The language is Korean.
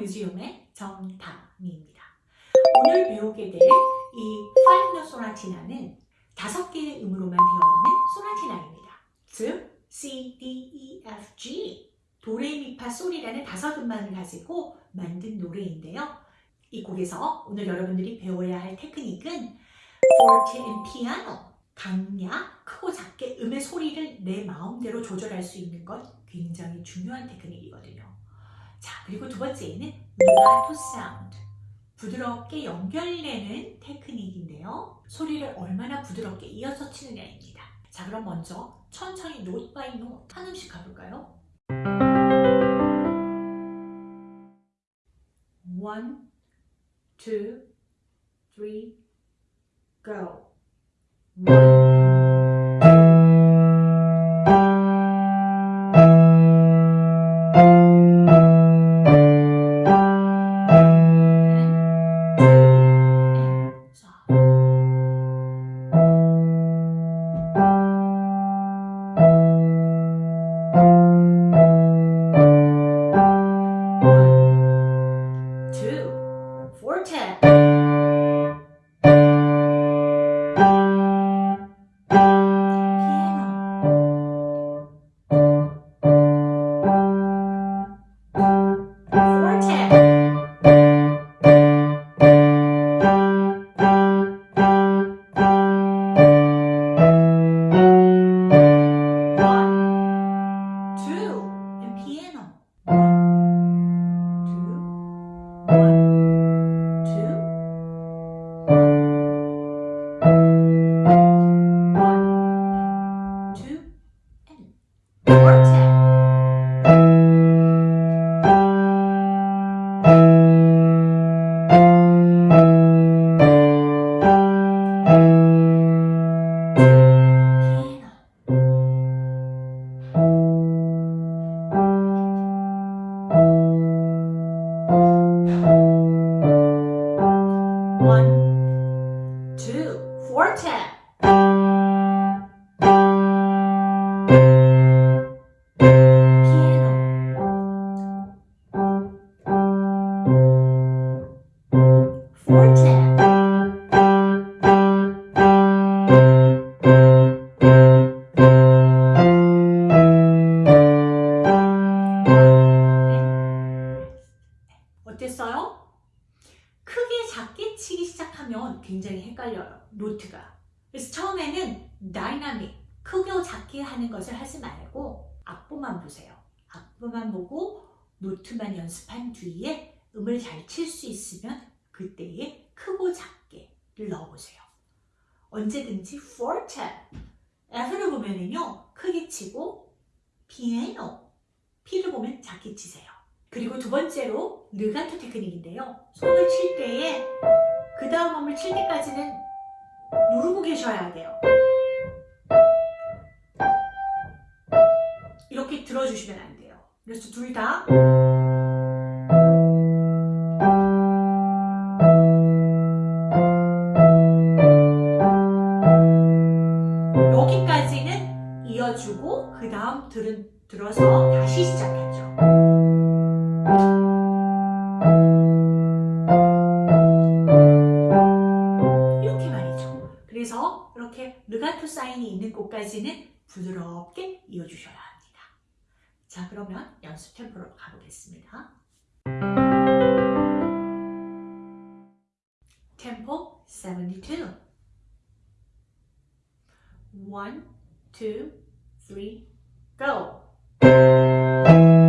뮤지엄의 정다미입니다. 오늘 배우게 될 이 파이너 소나티나는 다섯 개의 음으로만 되어 있는 소나티나입니다. 즉 C, D, E, F, G 도레미파 솔이라는 다섯 음만을 가지고 만든 노래인데요. 이 곡에서 오늘 여러분들이 배워야 할 테크닉은 forte and piano 강약, 크고 작게 음의 소리를 내 마음대로 조절할 수 있는 것 굉장히 중요한 테크닉이거든요. 자, 그리고 두 번째는 legato sound 부드럽게 연결되는 테크닉인데요. 소리를 얼마나 부드럽게 이어서 치느냐입니다. 자, 그럼 먼저 천천히 note by note 한 음씩 가볼까요? One, two, three, go. 그래서 처음에는 다이나믹, 크게 작게 하는 것을 하지 말고 악보만 보세요. 악보만 보고 노트만 연습한 뒤에 음을 잘 칠 수 있으면 그때에 크고 작게를 넣어보세요. 언제든지 forte, F를 보면은요 크게 치고 piano, P를 보면 작게 치세요. 그리고 두 번째로 르가토 테크닉인데요. 손을 칠 때에 그 다음 음을 칠 때까지는 누르고 계셔야 돼요. 이렇게 들어주시면 안 돼요. 그래서 둘 다 여기까지는 이어주고 그 다음 들은 들어서 다시 시작하죠. 그래서 이렇게 르가토 사인이 있는 곳까지는 부드럽게 이어주셔야 합니다. 자, 그러면 연습 템포로 가보겠습니다. 템포 72. 1, 2, 3, go!